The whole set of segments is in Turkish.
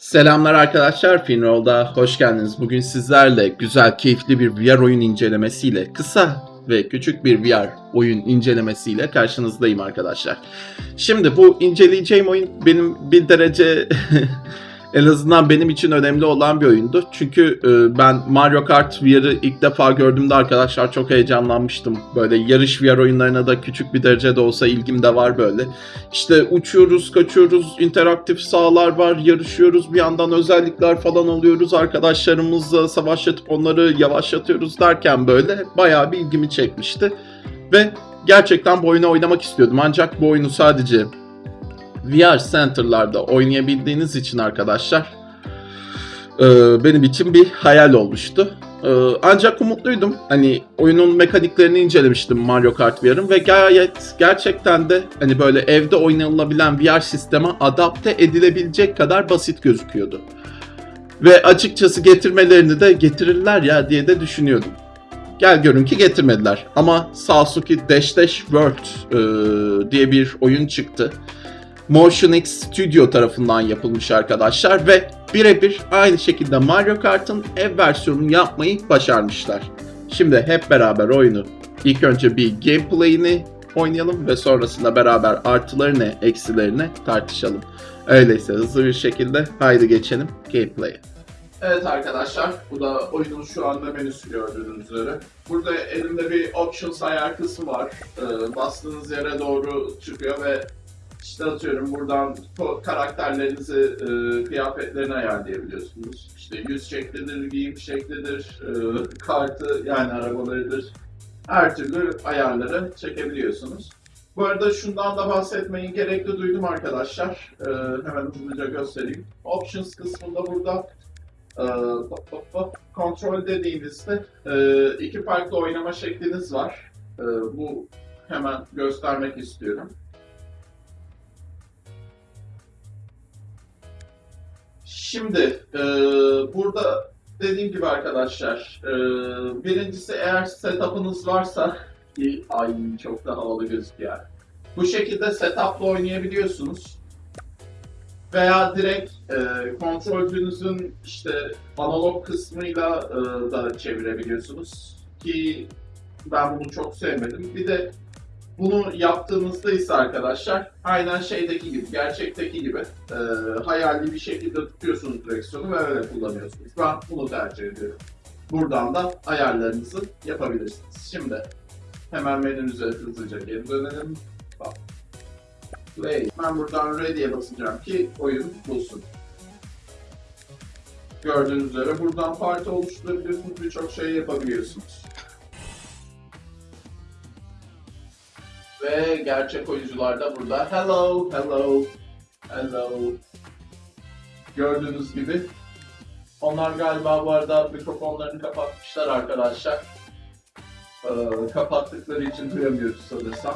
Selamlar arkadaşlar, Finroll'da hoş geldiniz. Bugün sizlerle güzel, keyifli bir VR oyun incelemesiyle, kısa ve küçük bir VR oyun incelemesiyle karşınızdayım arkadaşlar. Şimdi bu inceleyeceğim oyun benim bir derece en azından benim için önemli olan bir oyundu. Çünkü e, ben Mario Kart VR'ı ilk defa gördüğümde arkadaşlar çok heyecanlanmıştım. Böyle yarış VR oyunlarına da küçük bir derecede olsa ilgim de var böyle. İşte uçuyoruz, kaçıyoruz, interaktif sahalar var, yarışıyoruz, bir yandan özellikler falan alıyoruz. Arkadaşlarımızla savaşlatıp onları yavaşlatıyoruz derken böyle bayağı bir ilgimi çekmişti. Ve gerçekten bu oyunu oynamak istiyordum. Ancak bu oyunu sadece VR Center'larda oynayabildiğiniz için arkadaşlar e, benim için bir hayal olmuştu. E, ancak umutluydum. Hani oyunun mekaniklerini incelemiştim Mario Kart VR'ın ve gayet gerçekten de hani böyle evde oynanılabilen VR sisteme adapte edilebilecek kadar basit gözüküyordu. Ve açıkçası getirmelerini de getirirler ya diye de düşünüyordum. Gel görün ki getirmediler. Ama Sasuke Dash Dash World e, diye bir oyun çıktı. Motion X Studio tarafından yapılmış arkadaşlar ve birebir aynı şekilde Mario Kart'ın ev versiyonunu yapmayı başarmışlar. Şimdi hep beraber oyunu ilk önce bir gameplay'ini oynayalım ve sonrasında beraber artılarını, eksilerini tartışalım. Öyleyse hızlı bir şekilde haydi geçelim gameplay'e. Evet arkadaşlar, bu da oyunun şu anda menüsü gördüğünüz üzere. Burada elimde bir options ayar kısmı var. Ee, bastığınız yere doğru çıkıyor ve işte atıyorum buradan karakterlerinizi, e, kıyafetlerini ayarlayabiliyorsunuz. İşte yüz şeklidir, giyim şeklidir, e, kartı yani arabalarıdır. Her türlü ayarları çekebiliyorsunuz. Bu arada şundan da bahsetmeyi gerekli duydum arkadaşlar. E, hemen hızlıca göstereyim. Options kısmında burada e, kontrol dediğinizde e, iki farklı oynama şekliniz var. E, bu hemen göstermek istiyorum. Şimdi e, burada dediğim gibi arkadaşlar e, birincisi eğer setup'ınız varsa ay çok da havalı gözüküyor. Bu şekilde setup'la oynayabiliyorsunuz. Veya direkt e, kontrolcünüzün işte analog kısmıyla e, da çevirebiliyorsunuz. Ki ben bunu çok sevmedim. Bir de bunu yaptığınızda ise arkadaşlar aynen şeydeki gibi, gerçekteki gibi e, hayali bir şekilde tutuyorsunuz direksiyonu ve öyle kullanıyorsunuz. Ben bunu tercih ediyorum. Buradan da ayarlarınızı yapabilirsiniz. Şimdi hemen menünüze hızlıca geri dönelim. Bak. Play. Ben buradan ready'e basacağım ki oyun bulsun. Gördüğünüz üzere buradan parti oluşturabiliyorsunuz, birçok şey yapabiliyorsunuz. Ve gerçek oyuncular da burada. Hello, hello, hello. Gördüğünüz gibi. Onlar galiba bu arada mikrofonlarını kapatmışlar arkadaşlar. Ee, kapattıkları için duyamıyoruz sanırsam.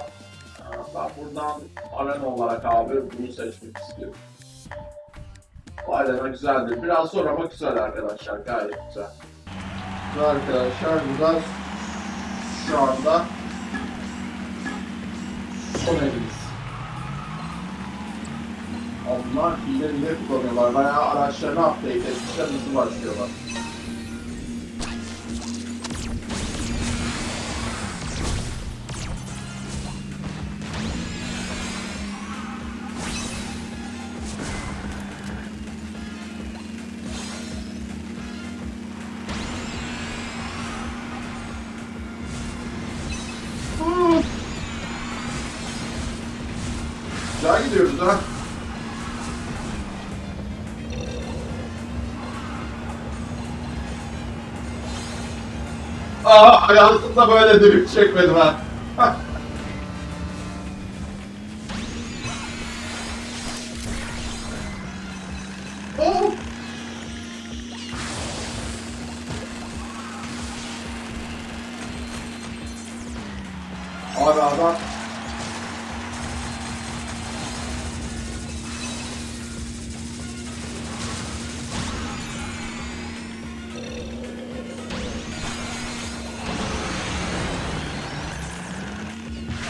Ee, ben buradan arena olarak abi bunu seçmek istiyorum. Arena güzeldir. Biraz zor ama güzel arkadaşlar. Gayet güzel. Arkadaşlar burada şu anda son elimiz. Onlar hile hile kullanıyorlar. Bayağı araçlarını update etmişler. Nasıl başlıyorlar? Güzel gidiyoruz ha. Aa hayatımda böyle drift çekmedim ha. Oh! Abi adam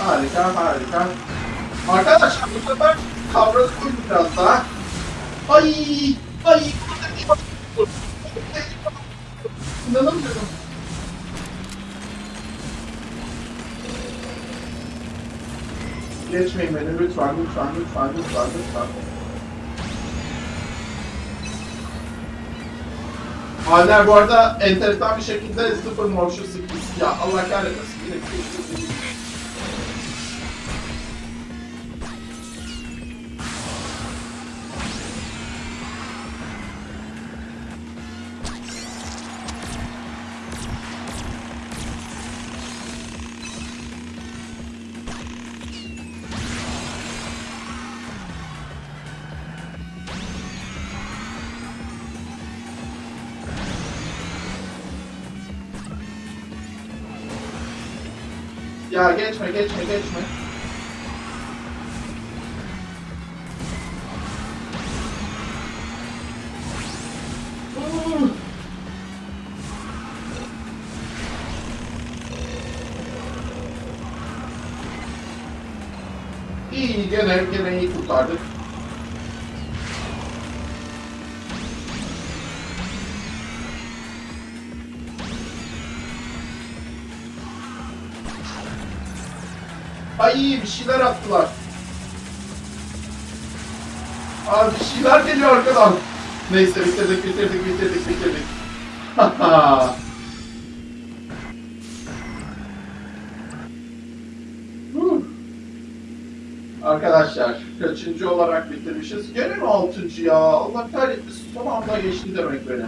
Harika harika. Arkadaşlar bu sefer kavralı koyun biraz daha. Ay ay İnanamıyorum. Geçmeyin beni lütfen lütfen lütfen lütfen lütfen. Haller bu arada enteresan bir şekilde sıfır morşu 8. Ya Allah kahretmesin. Yine 8. Ya geçme, geçme, geçme. İyi, gene, gene iyi kurtardık. Ay bir şeyler attılar. Abi bir şeyler geliyor arkadan. Neyse bitirdik bitirdik bitirdik bitirdik. Arkadaşlar kaçıncı olarak bitirmişiz? Gene mi altıncı ya? Allah kahretmesin son anda geçti demek beni.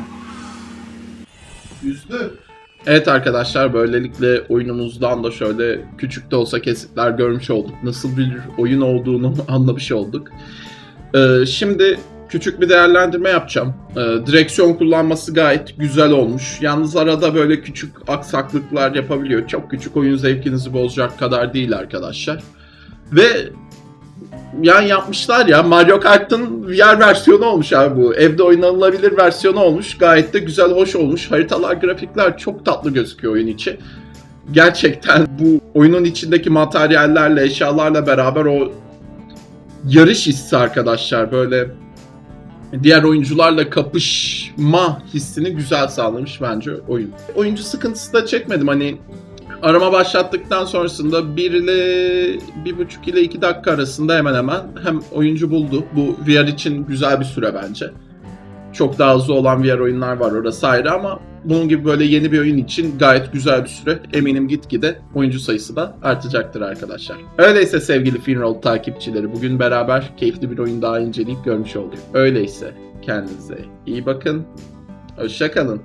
Üzdü. Evet arkadaşlar böylelikle oyunumuzdan da şöyle küçük de olsa kesitler görmüş olduk. Nasıl bir oyun olduğunu anlamış olduk. Ee, şimdi küçük bir değerlendirme yapacağım. Ee, direksiyon kullanması gayet güzel olmuş. Yalnız arada böyle küçük aksaklıklar yapabiliyor. Çok küçük oyun zevkinizi bozacak kadar değil arkadaşlar. Ve yani yapmışlar ya Mario Kart'ın VR versiyonu olmuş abi bu. Evde oynanılabilir versiyonu olmuş. Gayet de güzel, hoş olmuş. Haritalar, grafikler çok tatlı gözüküyor oyun içi. Gerçekten bu oyunun içindeki materyallerle, eşyalarla beraber o yarış hissi arkadaşlar böyle diğer oyuncularla kapışma hissini güzel sağlamış bence oyun. Oyuncu sıkıntısı da çekmedim hani arama başlattıktan sonrasında 1 ile 1,5 ile 2 dakika arasında hemen hemen hem oyuncu buldu. Bu VR için güzel bir süre bence. Çok daha hızlı olan VR oyunlar var orası ayrı ama bunun gibi böyle yeni bir oyun için gayet güzel bir süre. Eminim gitgide oyuncu sayısı da artacaktır arkadaşlar. Öyleyse sevgili Finroll takipçileri bugün beraber keyifli bir oyun daha inceleyip görmüş olduk. Öyleyse kendinize iyi bakın. Hoşçakalın.